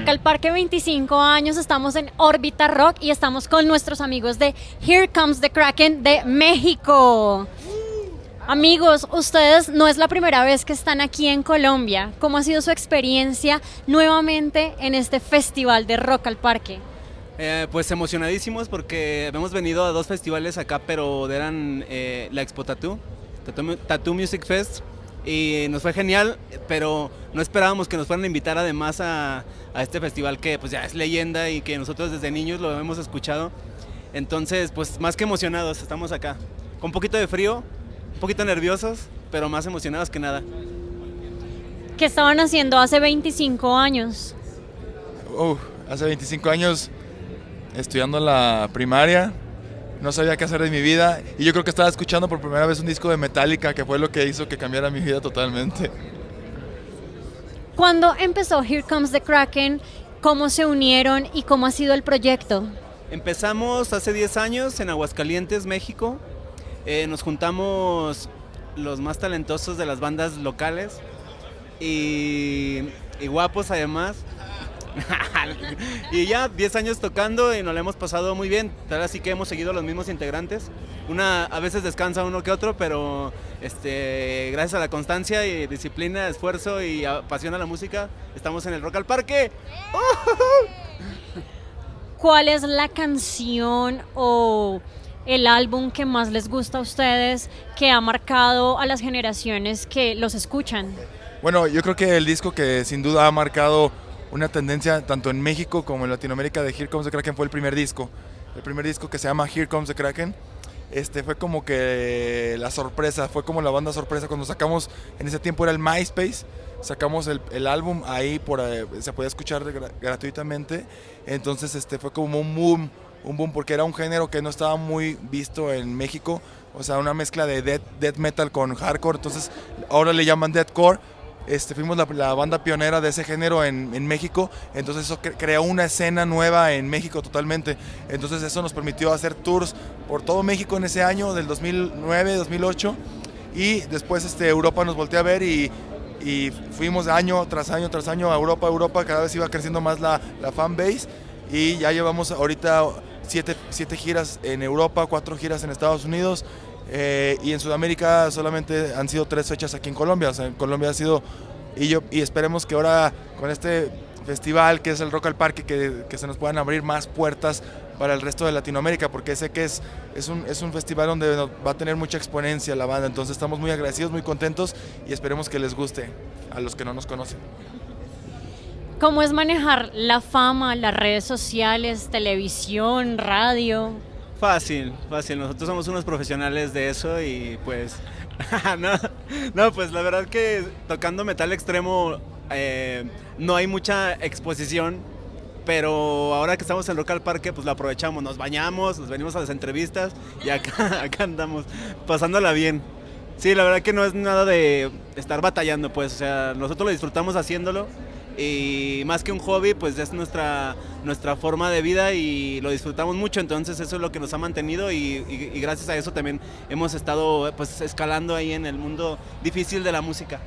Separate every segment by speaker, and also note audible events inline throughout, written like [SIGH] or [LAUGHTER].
Speaker 1: Rock al Parque 25 años, estamos en Órbita Rock y estamos con nuestros amigos de Here Comes the Kraken de México. Amigos, ustedes no es la primera vez que están aquí en Colombia. ¿Cómo ha sido su experiencia nuevamente en este festival de Rock al Parque?
Speaker 2: Eh, pues emocionadísimos porque hemos venido a dos festivales acá, pero eran eh, la Expo Tattoo, Tattoo, Music Fest, y nos fue genial, pero no esperábamos que nos fueran a invitar además a, a este festival que pues ya es leyenda y que nosotros desde niños lo hemos escuchado. Entonces, pues más que emocionados, estamos acá. Con un poquito de frío, un poquito nerviosos, pero más emocionados que nada.
Speaker 1: ¿Qué estaban haciendo hace 25 años?
Speaker 3: Uh, hace 25 años estudiando la primaria, no sabía qué hacer de mi vida y yo creo que estaba escuchando por primera vez un disco de Metallica que fue lo que hizo que cambiara mi vida totalmente.
Speaker 1: ¿Cuándo empezó Here Comes the Kraken? ¿Cómo se unieron y cómo ha sido el proyecto?
Speaker 2: Empezamos hace 10 años en Aguascalientes, México. Eh, nos juntamos los más talentosos de las bandas locales y, y guapos además. [LAUGHS] y ya 10 años tocando y nos lo hemos pasado muy bien. Tal así que hemos seguido los mismos integrantes. Una a veces descansa uno que otro, pero este, gracias a la constancia y disciplina, esfuerzo y pasión a la música, estamos en el Rock al Parque. [LAUGHS]
Speaker 1: ¿Cuál es la canción o el álbum que más les gusta a ustedes, que ha marcado a las generaciones que los escuchan?
Speaker 3: Bueno, yo creo que el disco que sin duda ha marcado una tendencia tanto en México como en Latinoamérica de Here Comes the Kraken fue el primer disco. El primer disco que se llama Here Comes the Kraken. Este fue como que la sorpresa, fue como la banda sorpresa cuando sacamos, en ese tiempo era el MySpace, sacamos el, álbum ahí, por, eh, se podía escuchar gratuitamente, entonces este fue como un boom un boom porque era un género que no estaba muy visto en México, o sea, una mezcla de death, metal con hardcore, entonces ahora le llaman deathcore. Este, fuimos la, banda pionera de ese género en, en México, entonces eso creó una escena nueva en México totalmente. Entonces eso nos permitió hacer tours por todo México en ese año, del 2009, 2008, y después este, Europa nos volteó a ver y, y fuimos año tras año tras año a Europa, Europa, cada vez iba creciendo más la, la fan base y ya llevamos ahorita siete, giras en Europa, cuatro giras en Estados Unidos eh, y en Sudamérica solamente han sido tres fechas aquí en Colombia. O sea, en Colombia ha sido, y, yo, y esperemos que ahora con este festival que es el Rock al Parque, que, que, se nos puedan abrir más puertas para el resto de Latinoamérica, porque sé que es, es, un, es un festival donde va a tener mucha exponencia la banda, entonces estamos muy agradecidos, muy contentos y esperemos que les guste a los que no nos conocen.
Speaker 1: ¿Cómo es manejar la fama, las redes sociales, televisión, radio?
Speaker 2: Fácil, fácil. Nosotros somos unos profesionales de eso y pues... [LAUGHS] no, pues la verdad que tocando metal extremo eh, no hay mucha exposición, pero ahora que estamos en Local Parque pues lo aprovechamos, nos bañamos, nos venimos a las entrevistas y acá, [LAUGHS] acá andamos pasándola bien. Sí, la verdad que no es nada de estar batallando, pues, o sea, nosotros lo disfrutamos haciéndolo y más que un hobby, pues es nuestra, nuestra forma de vida y lo disfrutamos mucho, entonces eso es lo que nos ha mantenido y, gracias a eso también hemos estado pues escalando ahí en el mundo difícil de la música.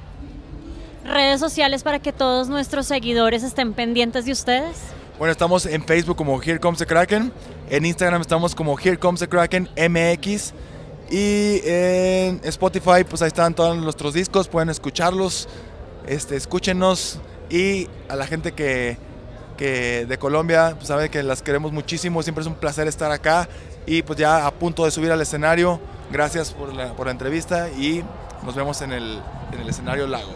Speaker 1: ¿Redes sociales para que todos nuestros seguidores estén pendientes de ustedes?
Speaker 3: Bueno, estamos en Facebook como Here Comes the Kraken, en Instagram estamos como Here Comes the Kraken MX y en Spotify pues ahí están todos nuestros discos, pueden escucharlos, este, escúchenos, y a la gente que, que de Colombia, pues sabe que las queremos muchísimo, siempre es un placer estar acá y pues ya a punto de subir al escenario. Gracias por la, por la entrevista y nos vemos en el, en el escenario Lago.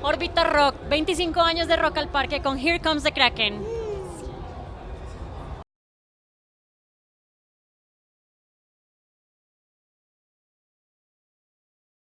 Speaker 1: Orbita Rock, 25 años de Rock al Parque con Here Comes the Kraken.